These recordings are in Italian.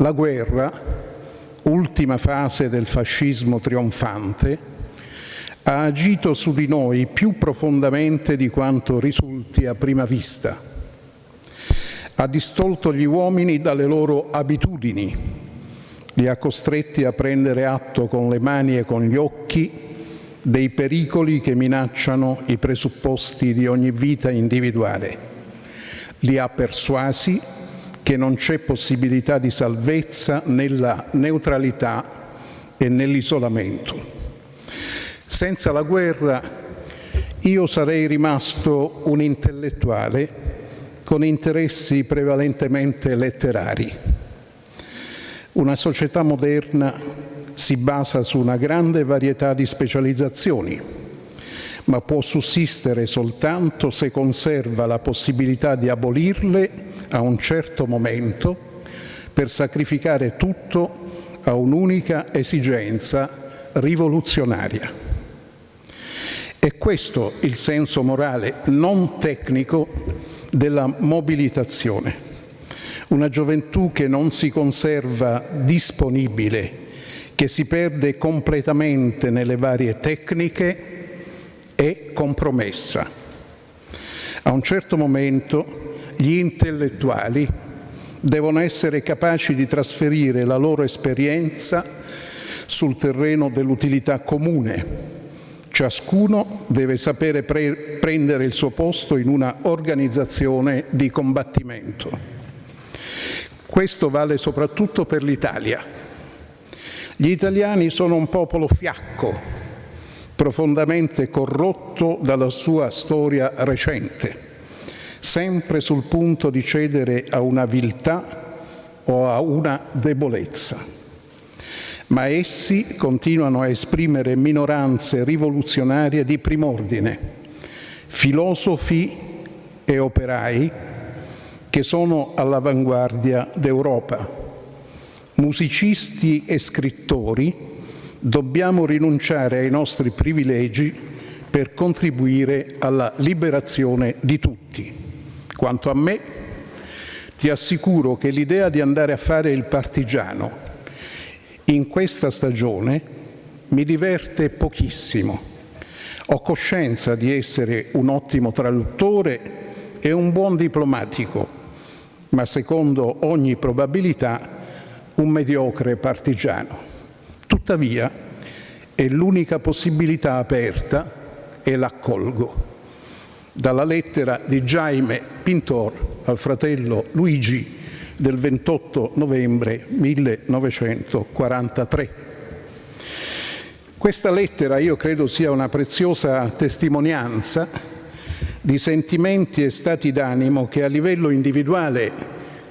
La guerra, ultima fase del fascismo trionfante, ha agito su di noi più profondamente di quanto risulti a prima vista. Ha distolto gli uomini dalle loro abitudini, li ha costretti a prendere atto con le mani e con gli occhi dei pericoli che minacciano i presupposti di ogni vita individuale. Li ha persuasi che non c'è possibilità di salvezza nella neutralità e nell'isolamento. Senza la guerra io sarei rimasto un intellettuale con interessi prevalentemente letterari. Una società moderna si basa su una grande varietà di specializzazioni, ma può sussistere soltanto se conserva la possibilità di abolirle a un certo momento per sacrificare tutto a un'unica esigenza rivoluzionaria. È questo il senso morale non tecnico della mobilitazione. Una gioventù che non si conserva disponibile che si perde completamente nelle varie tecniche è compromessa. A un certo momento gli intellettuali devono essere capaci di trasferire la loro esperienza sul terreno dell'utilità comune. Ciascuno deve sapere pre prendere il suo posto in una organizzazione di combattimento. Questo vale soprattutto per l'Italia gli italiani sono un popolo fiacco, profondamente corrotto dalla sua storia recente, sempre sul punto di cedere a una viltà o a una debolezza. Ma essi continuano a esprimere minoranze rivoluzionarie di prim'ordine, filosofi e operai che sono all'avanguardia d'Europa musicisti e scrittori, dobbiamo rinunciare ai nostri privilegi per contribuire alla liberazione di tutti. Quanto a me, ti assicuro che l'idea di andare a fare il partigiano in questa stagione mi diverte pochissimo. Ho coscienza di essere un ottimo traduttore e un buon diplomatico, ma secondo ogni probabilità un mediocre partigiano. Tuttavia è l'unica possibilità aperta e l'accolgo. Dalla lettera di Jaime Pintor al fratello Luigi del 28 novembre 1943. Questa lettera io credo sia una preziosa testimonianza di sentimenti e stati d'animo che a livello individuale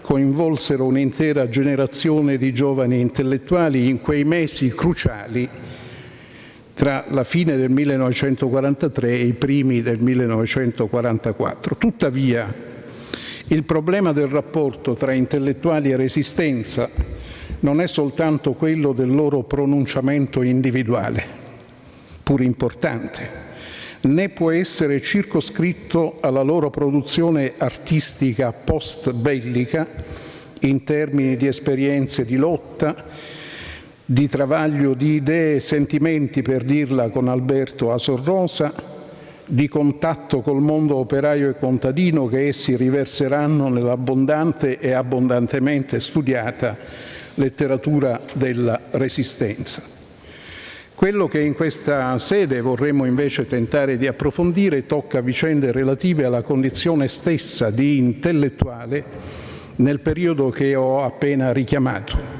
coinvolsero un'intera generazione di giovani intellettuali in quei mesi cruciali tra la fine del 1943 e i primi del 1944. Tuttavia, il problema del rapporto tra intellettuali e resistenza non è soltanto quello del loro pronunciamento individuale, pur importante, né può essere circoscritto alla loro produzione artistica post-bellica in termini di esperienze di lotta, di travaglio di idee e sentimenti, per dirla con Alberto Asorrosa, di contatto col mondo operaio e contadino che essi riverseranno nell'abbondante e abbondantemente studiata letteratura della Resistenza. Quello che in questa sede vorremmo invece tentare di approfondire tocca vicende relative alla condizione stessa di intellettuale nel periodo che ho appena richiamato,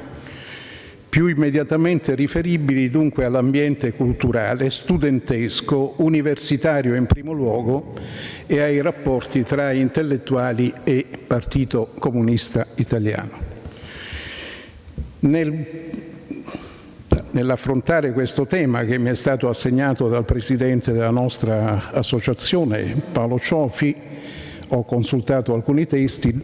più immediatamente riferibili dunque all'ambiente culturale, studentesco, universitario in primo luogo e ai rapporti tra intellettuali e Partito Comunista Italiano. Nel nell'affrontare questo tema che mi è stato assegnato dal Presidente della nostra associazione, Paolo Ciofi, ho consultato alcuni testi,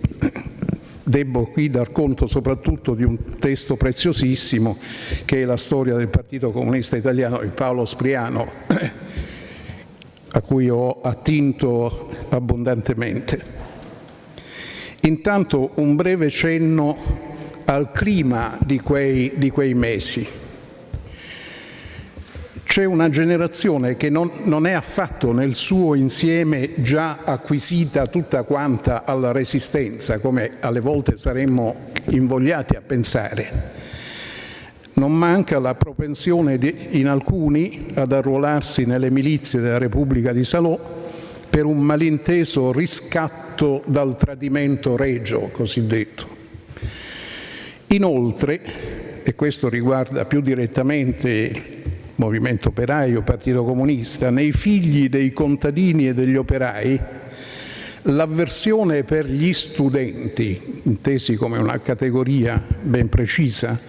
debbo qui dar conto soprattutto di un testo preziosissimo che è la storia del Partito Comunista Italiano di Paolo Spriano, a cui ho attinto abbondantemente. Intanto un breve cenno al clima di quei, di quei mesi. C'è una generazione che non, non, è affatto nel suo insieme già acquisita tutta quanta alla resistenza, come alle volte saremmo invogliati a pensare. Non manca la propensione di, in alcuni ad arruolarsi nelle milizie della Repubblica di Salò per un malinteso riscatto dal tradimento regio cosiddetto. Inoltre, e questo riguarda più direttamente movimento operaio, Partito Comunista, nei figli dei contadini e degli operai, l'avversione per gli studenti, intesi come una categoria ben precisa,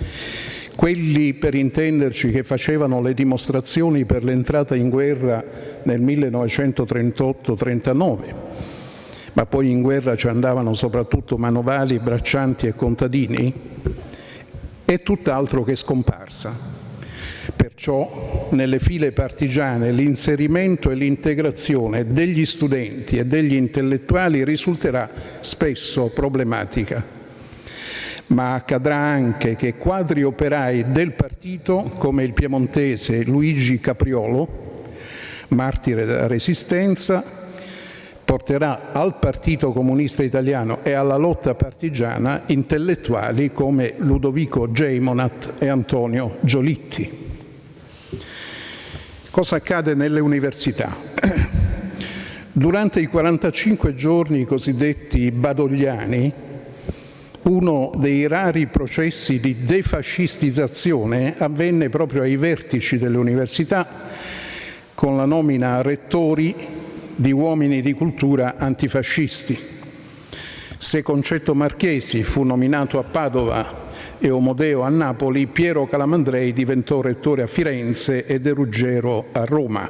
quelli per intenderci che facevano le dimostrazioni per l'entrata in guerra nel 1938-39, ma poi in guerra ci andavano soprattutto manovali, braccianti e contadini, è tutt'altro che scomparsa. Perciò nelle file partigiane l'inserimento e l'integrazione degli studenti e degli intellettuali risulterà spesso problematica ma accadrà anche che quadri operai del partito, come il piemontese Luigi Capriolo, martire della Resistenza, porterà al Partito Comunista Italiano e alla lotta partigiana intellettuali come Ludovico Geimonat e Antonio Giolitti. Cosa accade nelle università? Durante i 45 giorni cosiddetti badogliani, uno dei rari processi di defascistizzazione avvenne proprio ai vertici delle università con la nomina a rettori di uomini di cultura antifascisti. Se Concetto Marchesi fu nominato a Padova e Omodeo a Napoli, Piero Calamandrei diventò rettore a Firenze e De Ruggero a Roma.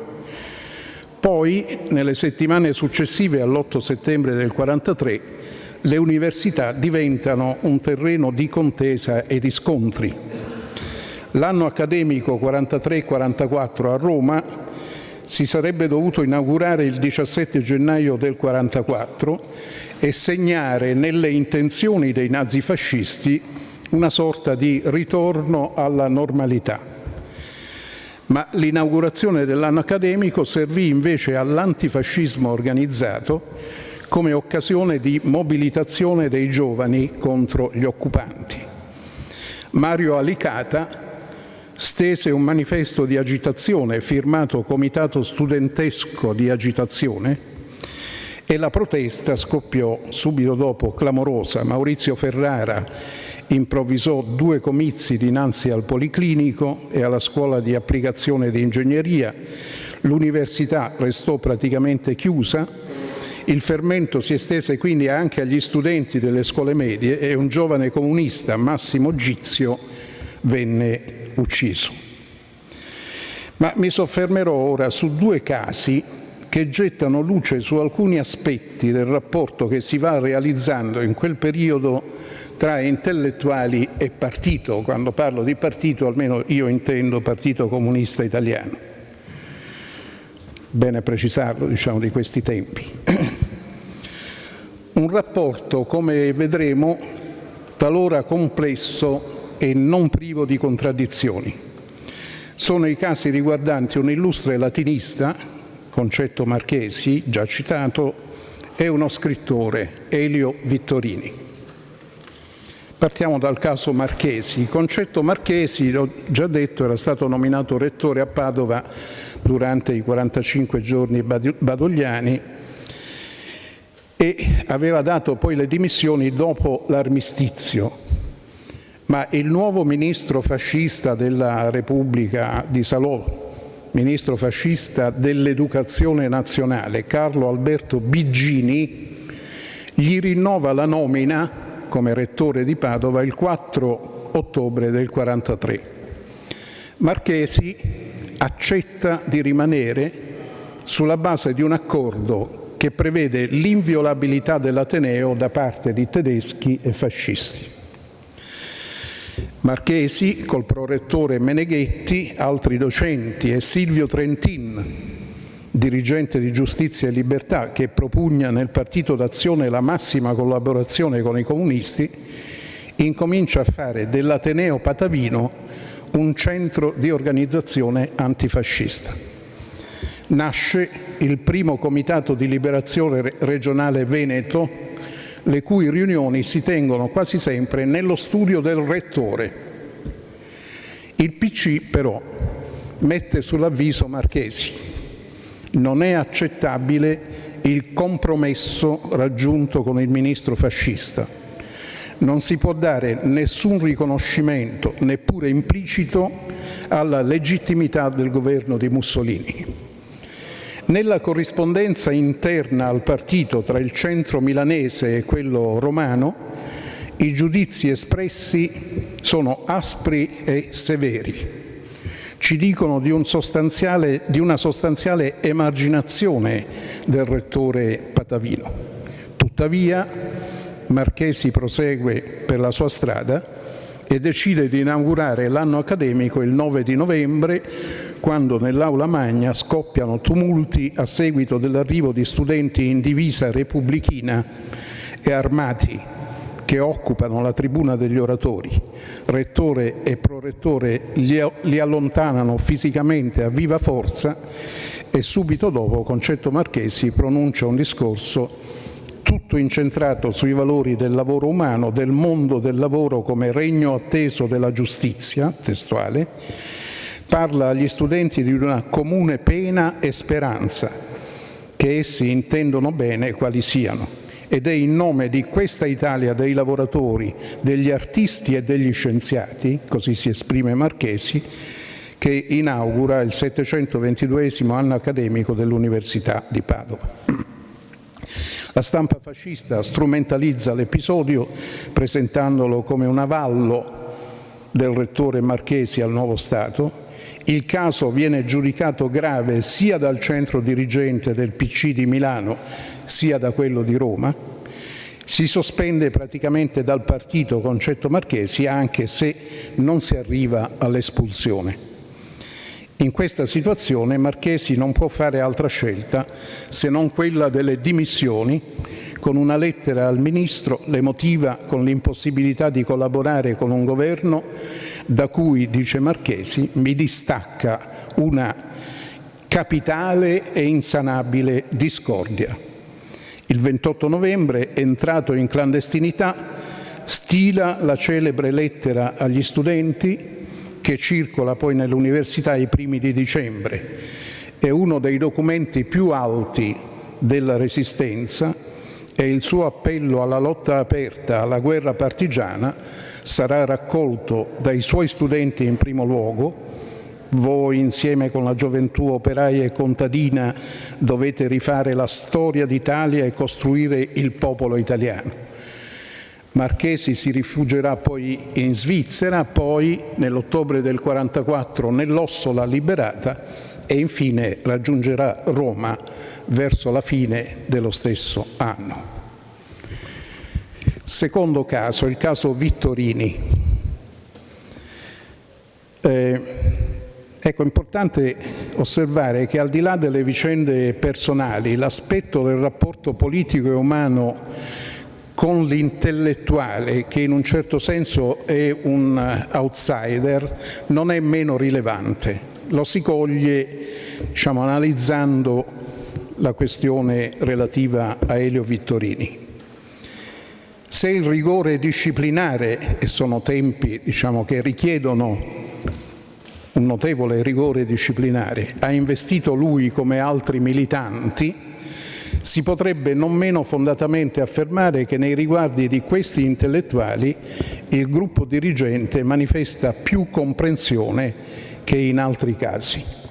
Poi, nelle settimane successive all'8 settembre del 1943, le università diventano un terreno di contesa e di scontri. L'anno accademico 43-44 a Roma si sarebbe dovuto inaugurare il 17 gennaio del 44 e segnare nelle intenzioni dei nazifascisti una sorta di ritorno alla normalità. Ma l'inaugurazione dell'anno accademico servì invece all'antifascismo organizzato come occasione di mobilitazione dei giovani contro gli occupanti. Mario Alicata stese un manifesto di agitazione firmato Comitato Studentesco di Agitazione e la protesta scoppiò subito dopo clamorosa. Maurizio Ferrara improvvisò due comizi dinanzi al Policlinico e alla scuola di applicazione di ingegneria. L'università restò praticamente chiusa il fermento si estese quindi anche agli studenti delle scuole medie e un giovane comunista, Massimo Gizio, venne ucciso. Ma mi soffermerò ora su due casi che gettano luce su alcuni aspetti del rapporto che si va realizzando in quel periodo tra intellettuali e partito. Quando parlo di partito, almeno io intendo Partito Comunista Italiano bene precisarlo, diciamo, di questi tempi. Un rapporto, come vedremo, talora complesso e non privo di contraddizioni. Sono i casi riguardanti un illustre latinista, Concetto Marchesi, già citato, e uno scrittore, Elio Vittorini. Partiamo dal caso Marchesi. Concetto Marchesi, l'ho già detto, era stato nominato rettore a Padova durante i 45 giorni badogliani e aveva dato poi le dimissioni dopo l'armistizio. Ma il nuovo ministro fascista della Repubblica di Salò, ministro fascista dell'educazione nazionale, Carlo Alberto Biggini, gli rinnova la nomina come rettore di Padova il 4 ottobre del 43. Marchesi accetta di rimanere sulla base di un accordo che prevede l'inviolabilità dell'Ateneo da parte di tedeschi e fascisti. Marchesi, col prorettore Meneghetti, altri docenti e Silvio Trentin, dirigente di Giustizia e Libertà, che propugna nel Partito d'Azione la massima collaborazione con i comunisti, incomincia a fare dell'Ateneo Patavino un centro di organizzazione antifascista. Nasce il primo comitato di liberazione regionale Veneto, le cui riunioni si tengono quasi sempre nello studio del rettore. Il PC però mette sull'avviso Marchesi. Non è accettabile il compromesso raggiunto con il ministro fascista. Non si può dare nessun riconoscimento, neppure implicito, alla legittimità del governo di Mussolini. Nella corrispondenza interna al partito tra il centro milanese e quello romano, i giudizi espressi sono aspri e severi ci dicono di, un di, una sostanziale emarginazione del rettore Patavino. Tuttavia Marchesi prosegue per la sua strada e decide di inaugurare l'anno accademico il 9 di novembre quando nell'aula magna scoppiano tumulti a seguito dell'arrivo di studenti in divisa repubblichina e armati che occupano la tribuna degli oratori. Rettore e prorettore li, allontanano fisicamente a viva forza e subito dopo Concetto Marchesi pronuncia un discorso tutto incentrato sui valori del lavoro umano, del mondo del lavoro come regno atteso della giustizia, testuale, parla agli studenti di una comune pena e speranza, che essi intendono bene quali siano ed è in nome di questa Italia dei lavoratori, degli artisti e degli scienziati, così si esprime Marchesi, che inaugura il 722 anno accademico dell'Università di Padova. La stampa fascista strumentalizza l'episodio presentandolo come un avallo del rettore Marchesi al nuovo Stato. Il caso viene giudicato grave sia dal centro dirigente del PC di Milano sia da quello di Roma, si sospende praticamente dal partito Concetto Marchesi anche se non si arriva all'espulsione. In questa situazione Marchesi non può fare altra scelta se non quella delle dimissioni, con una lettera al Ministro le motiva con l'impossibilità di collaborare con un governo da cui, dice Marchesi, mi distacca una capitale e insanabile discordia. Il 28 novembre, entrato in clandestinità, stila la celebre lettera agli studenti che circola poi nell'università ai primi di dicembre. È uno dei documenti più alti della Resistenza e il suo appello alla lotta aperta, alla guerra partigiana, sarà raccolto dai suoi studenti in primo luogo, voi insieme con la gioventù operaia e contadina dovete rifare la storia d'Italia e costruire il popolo italiano. Marchesi si rifugierà poi in Svizzera, poi nell'ottobre del 44 nell'Ossola liberata e infine raggiungerà Roma verso la fine dello stesso anno. Secondo caso, il caso Vittorini. Eh, Ecco, è importante osservare che al di là delle vicende personali, l'aspetto del rapporto politico e umano con l'intellettuale, che in un certo senso è un outsider, non è meno rilevante. Lo si coglie diciamo, analizzando la questione relativa a Elio Vittorini. Se il rigore disciplinare, e sono tempi diciamo, che richiedono un notevole rigore disciplinare, ha investito lui come altri militanti, si potrebbe non meno fondatamente affermare che nei riguardi di questi intellettuali il gruppo dirigente manifesta più comprensione che in altri casi.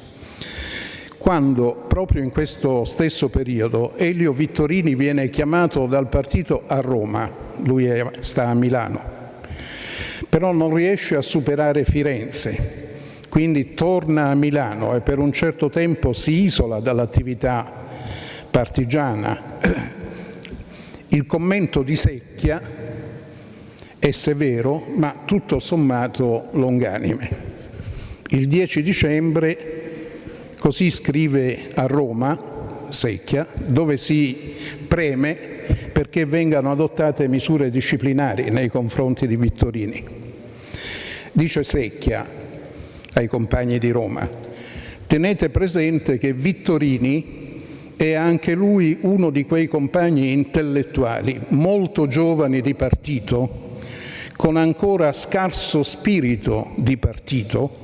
Quando, proprio in questo stesso periodo, Elio Vittorini viene chiamato dal partito a Roma, lui sta a Milano, però non riesce a superare Firenze, quindi torna a Milano e per un certo tempo si isola dall'attività partigiana. Il commento di Secchia è severo, ma tutto sommato longanime. Il 10 dicembre, così scrive a Roma, Secchia, dove si preme perché vengano adottate misure disciplinari nei confronti di Vittorini. Dice Secchia ai compagni di Roma, tenete presente che Vittorini è anche lui uno di quei compagni intellettuali molto giovani di partito, con ancora scarso spirito di partito,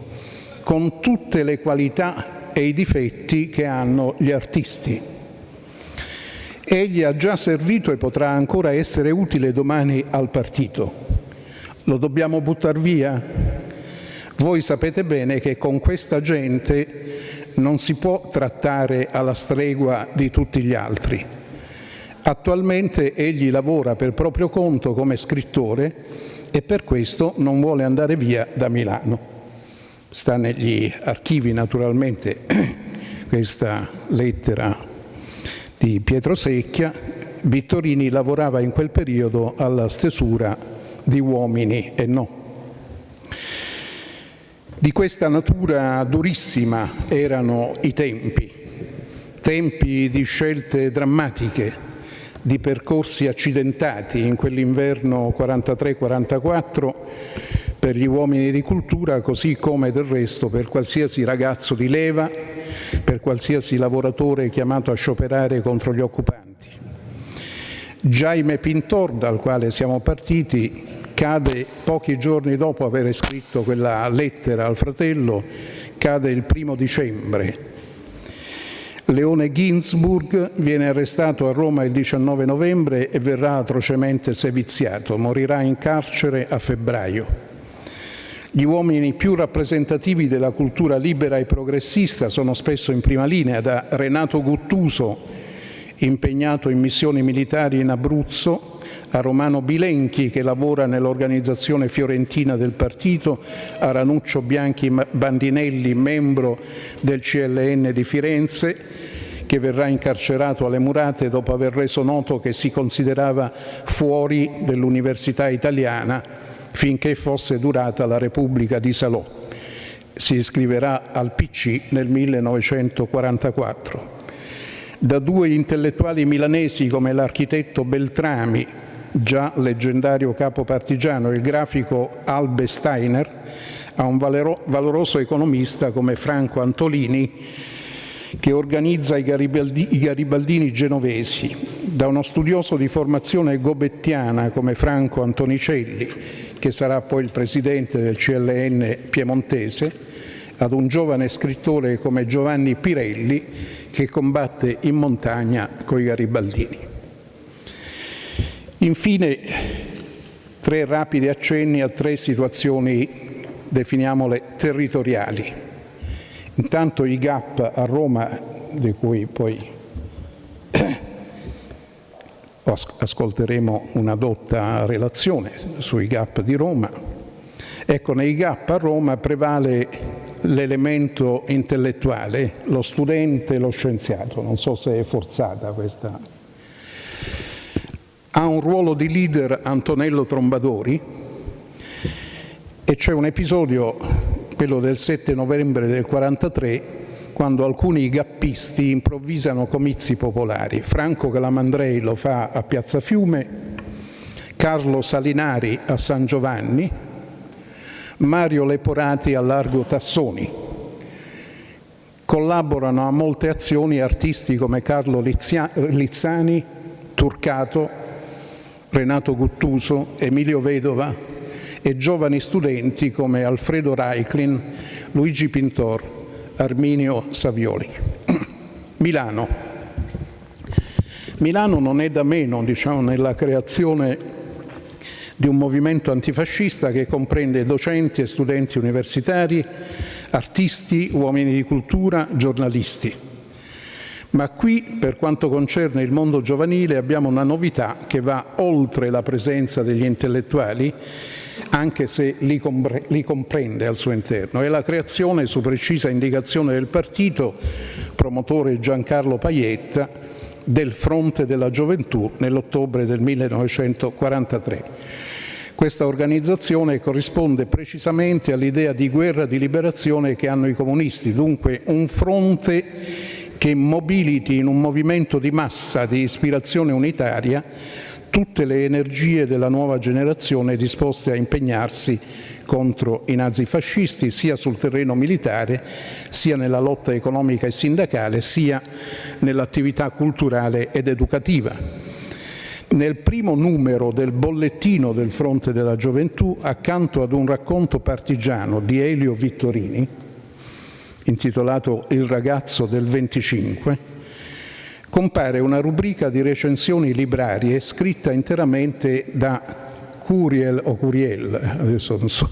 con tutte le qualità e i difetti che hanno gli artisti. Egli ha già servito e potrà ancora essere utile domani al partito. Lo dobbiamo buttare via? Voi sapete bene che con questa gente non si può trattare alla stregua di tutti gli altri. Attualmente egli lavora per proprio conto come scrittore e per questo non vuole andare via da Milano. Sta negli archivi naturalmente questa lettera di Pietro Secchia, Vittorini lavorava in quel periodo alla stesura di Uomini e No. Di questa natura durissima erano i tempi, tempi di scelte drammatiche, di percorsi accidentati in quell'inverno 43-44 per gli uomini di cultura, così come del resto per qualsiasi ragazzo di leva per qualsiasi lavoratore chiamato a scioperare contro gli occupanti. Jaime Pintor, dal quale siamo partiti, cade pochi giorni dopo aver scritto quella lettera al fratello, cade il primo dicembre. Leone Ginsburg viene arrestato a Roma il 19 novembre e verrà atrocemente seviziato, morirà in carcere a febbraio. Gli uomini più rappresentativi della cultura libera e progressista sono spesso in prima linea, da Renato Guttuso, impegnato in missioni militari in Abruzzo, a Romano Bilenchi che lavora nell'organizzazione fiorentina del partito, a Ranuccio Bianchi Bandinelli, membro del CLN di Firenze, che verrà incarcerato alle murate dopo aver reso noto che si considerava fuori dell'università italiana finché fosse durata la Repubblica di Salò. Si iscriverà al PC nel 1944. Da due intellettuali milanesi come l'architetto Beltrami, già leggendario capo partigiano, e il grafico Albe Steiner, a un valoroso economista come Franco Antolini, che organizza i, Garibaldi, i garibaldini genovesi, da uno studioso di formazione gobettiana come Franco Antonicelli, che sarà poi il presidente del CLN piemontese, ad un giovane scrittore come Giovanni Pirelli che combatte in montagna coi garibaldini. Infine, tre rapidi accenni a tre situazioni, definiamole territoriali. Intanto i GAP a Roma, di cui poi ascolteremo una dotta relazione sui GAP di Roma. Ecco, nei GAP a Roma prevale l'elemento intellettuale, lo studente e lo scienziato, non so se è forzata questa. Ha un ruolo di leader Antonello Trombadori e c'è un episodio, quello del 7 novembre del 1943, quando alcuni gappisti improvvisano comizi popolari. Franco Calamandrei lo fa a Piazza Fiume, Carlo Salinari a San Giovanni, Mario Leporati a Largo Tassoni. Collaborano a molte azioni artisti come Carlo Lizzani, Turcato, Renato Guttuso, Emilio Vedova e giovani studenti come Alfredo Reiklin, Luigi Pintor, Arminio Savioli. Milano. Milano non è da meno diciamo, nella creazione di un movimento antifascista che comprende docenti e studenti universitari, artisti, uomini di cultura, giornalisti. Ma qui, per quanto concerne il mondo giovanile, abbiamo una novità che va oltre la presenza degli intellettuali anche se li, compre li comprende al suo interno. È la creazione, su precisa indicazione del partito, promotore Giancarlo Paietta, del Fronte della Gioventù nell'ottobre del 1943. Questa organizzazione corrisponde precisamente all'idea di guerra di liberazione che hanno i comunisti, dunque un fronte che mobiliti in un movimento di massa di ispirazione unitaria tutte le energie della nuova generazione disposte a impegnarsi contro i nazifascisti sia sul terreno militare, sia nella lotta economica e sindacale, sia nell'attività culturale ed educativa. Nel primo numero del bollettino del Fronte della Gioventù, accanto ad un racconto partigiano di Elio Vittorini, intitolato Il ragazzo del 25, compare una rubrica di recensioni librarie scritta interamente da Curiel o Curiel, adesso non so.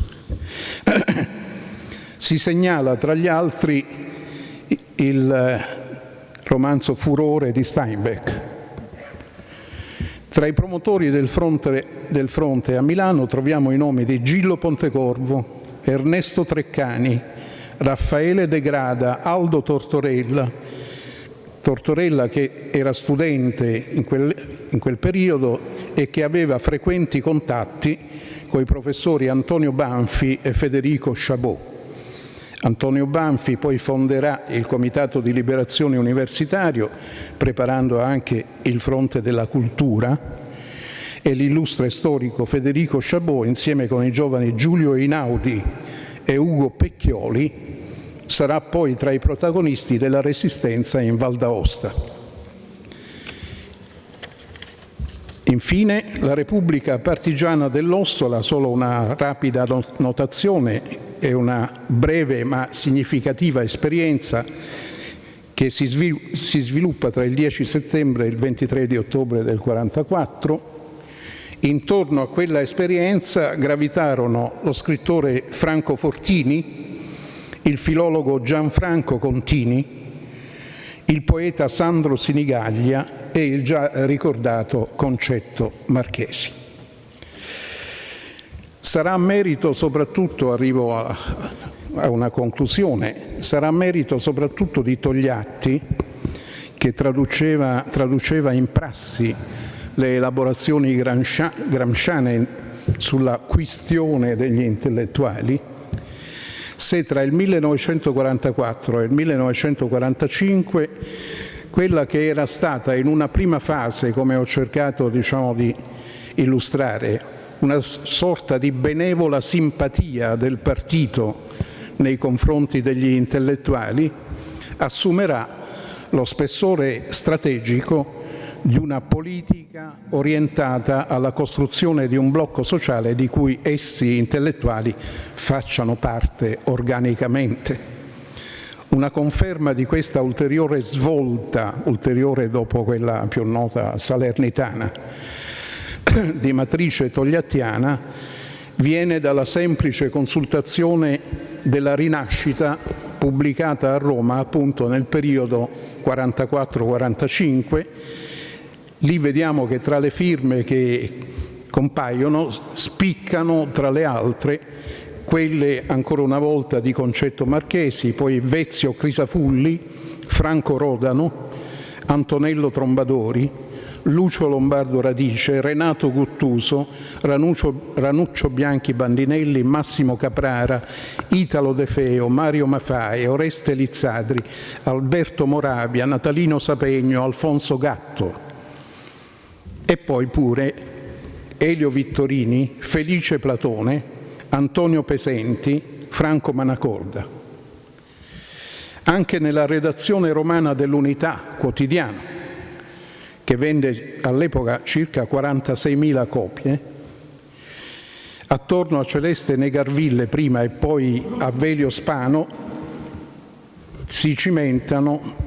si segnala tra gli altri il romanzo Furore di Steinbeck. Tra i promotori del fronte, del fronte a Milano troviamo i nomi di Gillo Pontecorvo, Ernesto Treccani, Raffaele De Grada, Aldo Tortorella, Tortorella che era studente in quel, in quel periodo e che aveva frequenti contatti con i professori Antonio Banfi e Federico Chabot. Antonio Banfi poi fonderà il Comitato di Liberazione Universitario, preparando anche il fronte della cultura, e l'illustre storico Federico Chabot, insieme con i giovani Giulio Einaudi e Ugo Pecchioli, sarà poi tra i protagonisti della resistenza in Val d'Aosta. Infine, la Repubblica Partigiana dell'Ossola, solo una rapida notazione e una breve ma significativa esperienza che si sviluppa tra il 10 settembre e il 23 di ottobre del 1944. Intorno a quella esperienza gravitarono lo scrittore Franco Fortini, il filologo Gianfranco Contini, il poeta Sandro Sinigaglia e il già ricordato Concetto Marchesi. Sarà merito soprattutto, arrivo a, a una conclusione, sarà merito soprattutto di Togliatti che traduceva, traduceva in prassi le elaborazioni gramsciane sulla questione degli intellettuali, se tra il 1944 e il 1945 quella che era stata in una prima fase, come ho cercato diciamo, di illustrare, una sorta di benevola simpatia del partito nei confronti degli intellettuali, assumerà lo spessore strategico di una politica orientata alla costruzione di un blocco sociale di cui essi intellettuali facciano parte organicamente. Una conferma di questa ulteriore svolta, ulteriore dopo quella più nota salernitana, di matrice togliattiana, viene dalla semplice consultazione della rinascita pubblicata a Roma appunto nel periodo 44-45 Lì vediamo che tra le firme che compaiono spiccano tra le altre quelle ancora una volta di Concetto Marchesi, poi Vezio Crisafulli, Franco Rodano, Antonello Trombadori, Lucio Lombardo Radice, Renato Guttuso, Ranuccio, Ranuccio Bianchi Bandinelli, Massimo Caprara, Italo De Feo, Mario Mafai, Oreste Lizzadri, Alberto Moravia, Natalino Sapegno, Alfonso Gatto e poi pure Elio Vittorini, Felice Platone, Antonio Pesenti, Franco Manacorda. Anche nella redazione romana dell'Unità quotidiana, che vende all'epoca circa 46.000 copie, attorno a Celeste Negarville prima e poi a Velio Spano si cimentano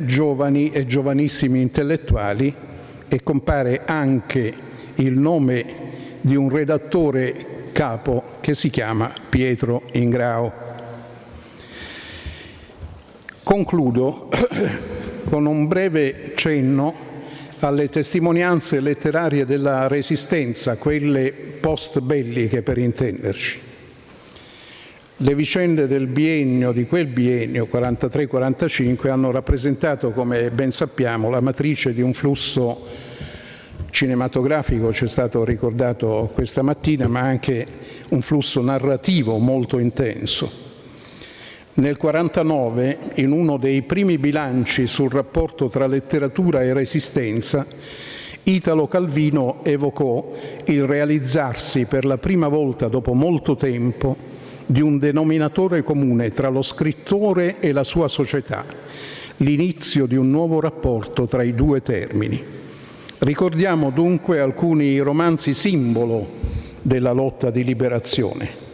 giovani e giovanissimi intellettuali e compare anche il nome di un redattore capo che si chiama Pietro Ingrao. Concludo con un breve cenno alle testimonianze letterarie della Resistenza, quelle post-belliche per intenderci. Le vicende del biennio, di quel biennio 43-45, hanno rappresentato, come ben sappiamo, la matrice di un flusso cinematografico, ci è stato ricordato questa mattina, ma anche un flusso narrativo molto intenso. Nel 1949, in uno dei primi bilanci sul rapporto tra letteratura e resistenza, Italo Calvino evocò il realizzarsi per la prima volta dopo molto tempo di un denominatore comune tra lo scrittore e la sua società, l'inizio di un nuovo rapporto tra i due termini. Ricordiamo dunque alcuni romanzi simbolo della lotta di liberazione.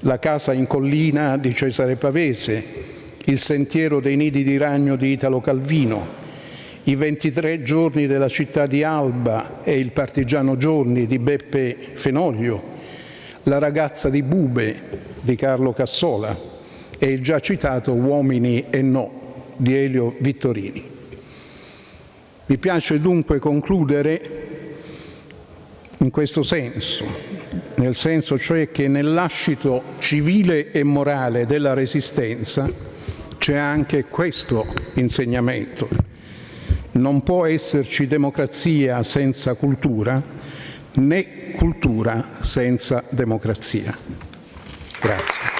La casa in collina di Cesare Pavese, Il sentiero dei nidi di ragno di Italo Calvino, I 23 giorni della città di Alba e Il partigiano giorni di Beppe Fenoglio, La ragazza di Bube di Carlo Cassola e il già citato Uomini e no di Elio Vittorini. Mi piace dunque concludere in questo senso, nel senso cioè che nel lascito civile e morale della resistenza c'è anche questo insegnamento. Non può esserci democrazia senza cultura, né cultura senza democrazia. Grazie.